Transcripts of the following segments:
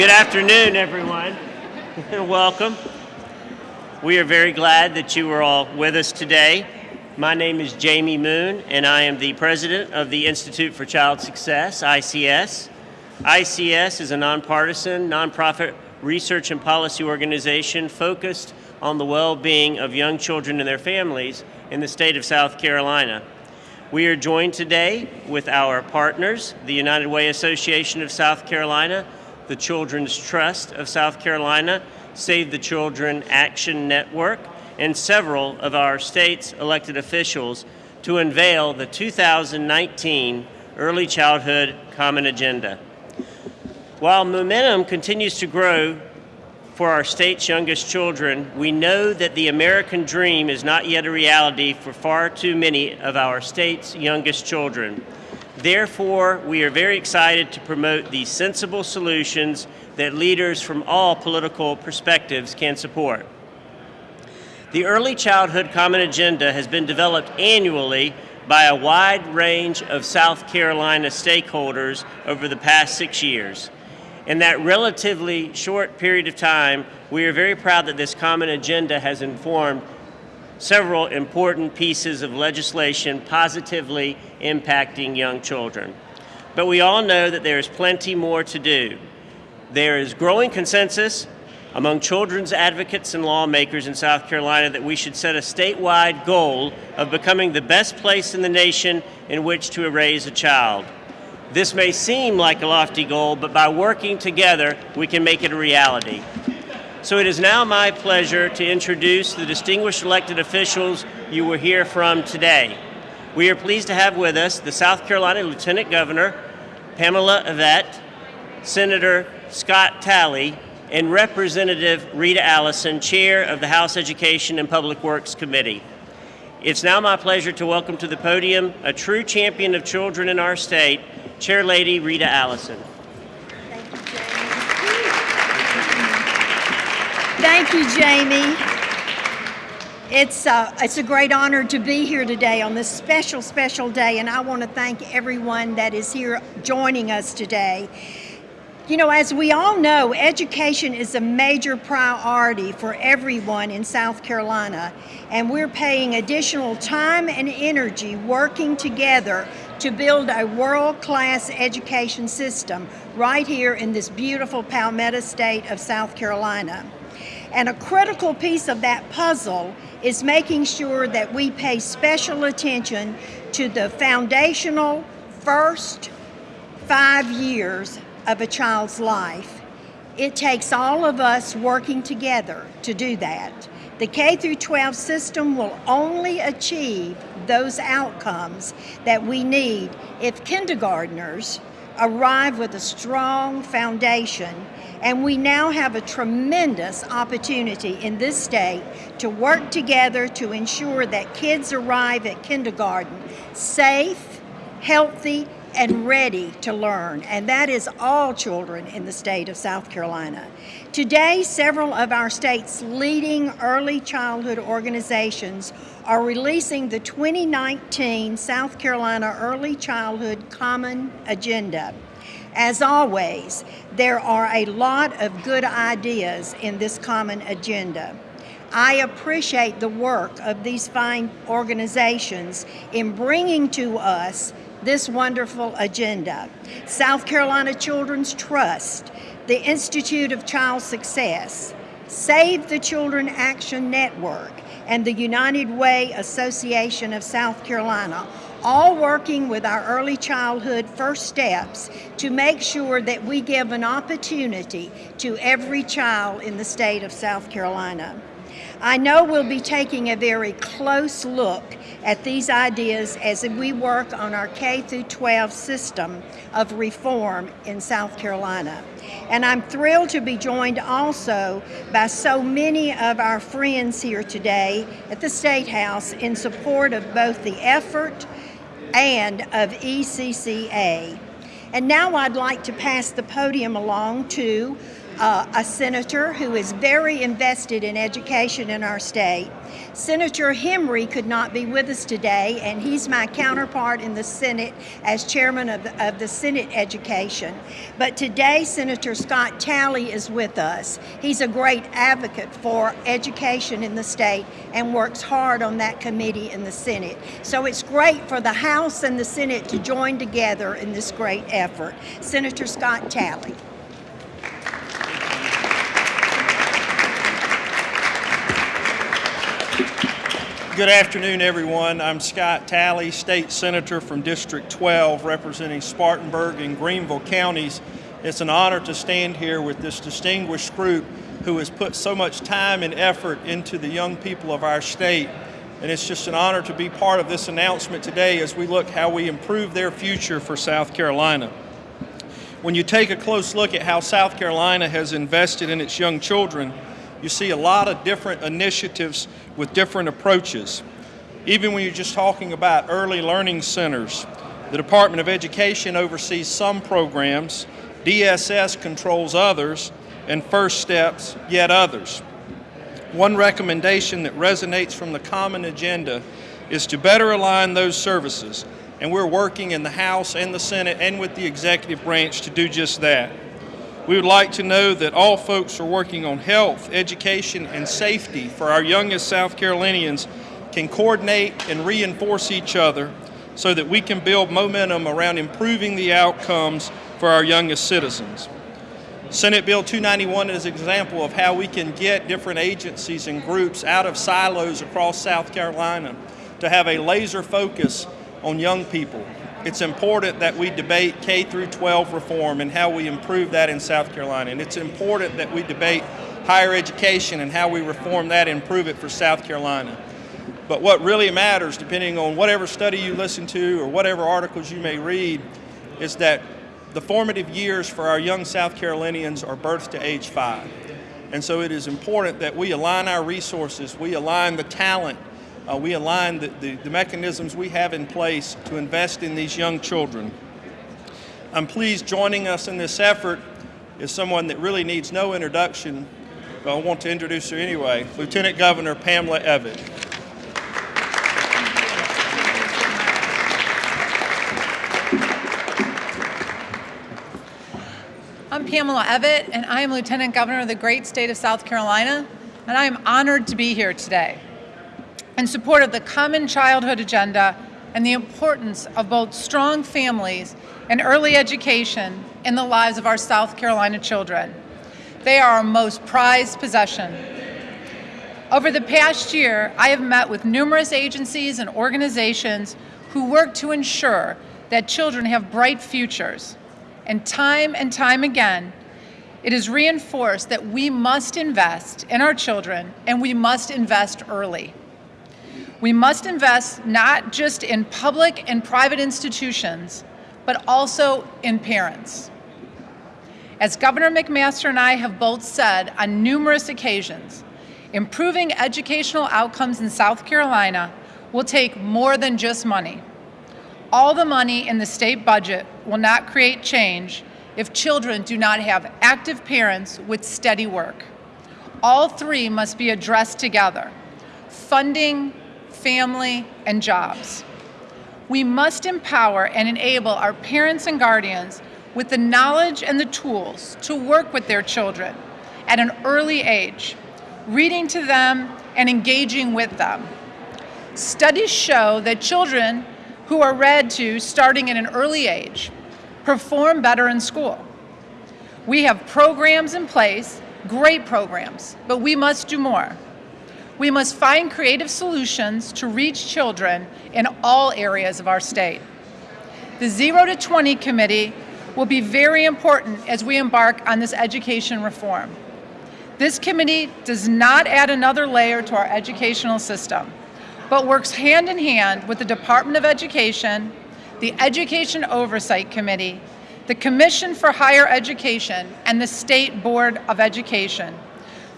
Good afternoon, everyone, welcome. We are very glad that you are all with us today. My name is Jamie Moon, and I am the president of the Institute for Child Success, ICS. ICS is a nonpartisan, nonprofit research and policy organization focused on the well-being of young children and their families in the state of South Carolina. We are joined today with our partners, the United Way Association of South Carolina, the Children's Trust of South Carolina, Save the Children Action Network, and several of our state's elected officials to unveil the 2019 Early Childhood Common Agenda. While momentum continues to grow for our state's youngest children, we know that the American dream is not yet a reality for far too many of our state's youngest children. Therefore, we are very excited to promote these sensible solutions that leaders from all political perspectives can support. The Early Childhood Common Agenda has been developed annually by a wide range of South Carolina stakeholders over the past six years. In that relatively short period of time, we are very proud that this common agenda has informed several important pieces of legislation positively impacting young children. But we all know that there is plenty more to do. There is growing consensus among children's advocates and lawmakers in South Carolina that we should set a statewide goal of becoming the best place in the nation in which to raise a child. This may seem like a lofty goal, but by working together, we can make it a reality. So it is now my pleasure to introduce the distinguished elected officials you will hear from today. We are pleased to have with us the South Carolina Lieutenant Governor, Pamela Evette, Senator Scott Talley, and Representative Rita Allison, Chair of the House Education and Public Works Committee. It's now my pleasure to welcome to the podium a true champion of children in our state, Chair Lady Rita Allison. Thank you, Jamie. It's, uh, it's a great honor to be here today on this special, special day, and I want to thank everyone that is here joining us today. You know, as we all know, education is a major priority for everyone in South Carolina, and we're paying additional time and energy working together to build a world-class education system right here in this beautiful Palmetto state of South Carolina. And a critical piece of that puzzle is making sure that we pay special attention to the foundational first five years of a child's life. It takes all of us working together to do that. The K through 12 system will only achieve those outcomes that we need if kindergartners arrive with a strong foundation and we now have a tremendous opportunity in this state to work together to ensure that kids arrive at kindergarten safe, healthy, and ready to learn, and that is all children in the state of South Carolina. Today, several of our state's leading early childhood organizations are releasing the 2019 South Carolina Early Childhood Common Agenda. As always, there are a lot of good ideas in this common agenda. I appreciate the work of these fine organizations in bringing to us this wonderful agenda. South Carolina Children's Trust, the Institute of Child Success, Save the Children Action Network, and the United Way Association of South Carolina, all working with our early childhood first steps to make sure that we give an opportunity to every child in the state of South Carolina. I know we'll be taking a very close look at these ideas as we work on our K through 12 system of reform in South Carolina. And I'm thrilled to be joined also by so many of our friends here today at the State House in support of both the effort and of ECCA. And now I'd like to pass the podium along to uh, a senator who is very invested in education in our state. Senator Hembree could not be with us today, and he's my counterpart in the Senate as chairman of the, of the Senate Education. But today, Senator Scott Talley is with us. He's a great advocate for education in the state and works hard on that committee in the Senate. So it's great for the House and the Senate to join together in this great effort. Senator Scott Talley. Good afternoon, everyone. I'm Scott Talley, State Senator from District 12, representing Spartanburg and Greenville counties. It's an honor to stand here with this distinguished group who has put so much time and effort into the young people of our state. And it's just an honor to be part of this announcement today as we look how we improve their future for South Carolina. When you take a close look at how South Carolina has invested in its young children, you see a lot of different initiatives with different approaches. Even when you're just talking about early learning centers, the Department of Education oversees some programs, DSS controls others, and First Steps yet others. One recommendation that resonates from the common agenda is to better align those services, and we're working in the House and the Senate and with the executive branch to do just that. We would like to know that all folks are working on health, education, and safety for our youngest South Carolinians can coordinate and reinforce each other so that we can build momentum around improving the outcomes for our youngest citizens. Senate Bill 291 is an example of how we can get different agencies and groups out of silos across South Carolina to have a laser focus on young people it's important that we debate K through 12 reform and how we improve that in South Carolina. And it's important that we debate higher education and how we reform that and improve it for South Carolina. But what really matters, depending on whatever study you listen to or whatever articles you may read, is that the formative years for our young South Carolinians are birth to age five. And so it is important that we align our resources, we align the talent, uh, we align the, the, the mechanisms we have in place to invest in these young children. I'm pleased joining us in this effort is someone that really needs no introduction, but I want to introduce her anyway, Lieutenant Governor Pamela Evette. I'm Pamela Evette, and I am Lieutenant Governor of the great state of South Carolina, and I am honored to be here today in support of the Common Childhood Agenda and the importance of both strong families and early education in the lives of our South Carolina children. They are our most prized possession. Over the past year, I have met with numerous agencies and organizations who work to ensure that children have bright futures. And time and time again, it is reinforced that we must invest in our children and we must invest early. We must invest not just in public and private institutions, but also in parents. As Governor McMaster and I have both said on numerous occasions, improving educational outcomes in South Carolina will take more than just money. All the money in the state budget will not create change if children do not have active parents with steady work. All three must be addressed together. Funding, family, and jobs. We must empower and enable our parents and guardians with the knowledge and the tools to work with their children at an early age, reading to them and engaging with them. Studies show that children who are read to starting at an early age perform better in school. We have programs in place, great programs, but we must do more. We must find creative solutions to reach children in all areas of our state. The Zero to 20 Committee will be very important as we embark on this education reform. This committee does not add another layer to our educational system, but works hand in hand with the Department of Education, the Education Oversight Committee, the Commission for Higher Education, and the State Board of Education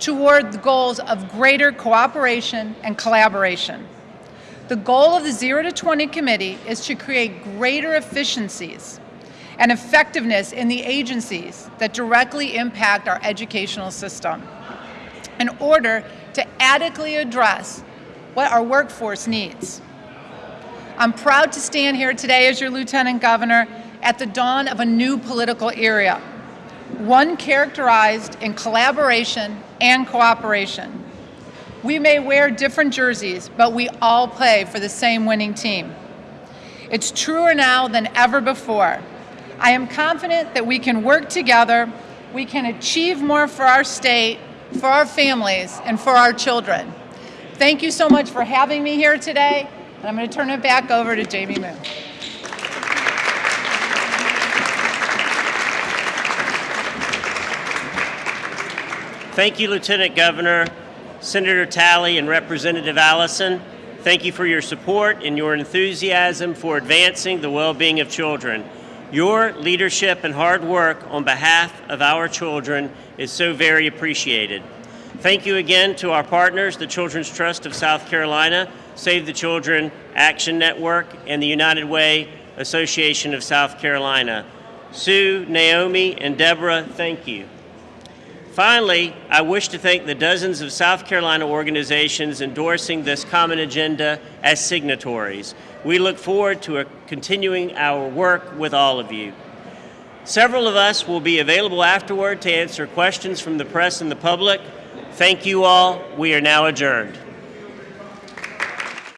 toward the goals of greater cooperation and collaboration. The goal of the Zero to 20 Committee is to create greater efficiencies and effectiveness in the agencies that directly impact our educational system in order to adequately address what our workforce needs. I'm proud to stand here today as your Lieutenant Governor at the dawn of a new political era, one characterized in collaboration and cooperation. We may wear different jerseys, but we all play for the same winning team. It's truer now than ever before. I am confident that we can work together, we can achieve more for our state, for our families, and for our children. Thank you so much for having me here today, and I'm going to turn it back over to Jamie Moon. Thank you, Lieutenant Governor, Senator Talley, and Representative Allison. Thank you for your support and your enthusiasm for advancing the well being of children. Your leadership and hard work on behalf of our children is so very appreciated. Thank you again to our partners, the Children's Trust of South Carolina, Save the Children Action Network, and the United Way Association of South Carolina. Sue, Naomi, and Deborah, thank you. Finally, I wish to thank the dozens of South Carolina organizations endorsing this common agenda as signatories. We look forward to uh, continuing our work with all of you. Several of us will be available afterward to answer questions from the press and the public. Thank you all. We are now adjourned.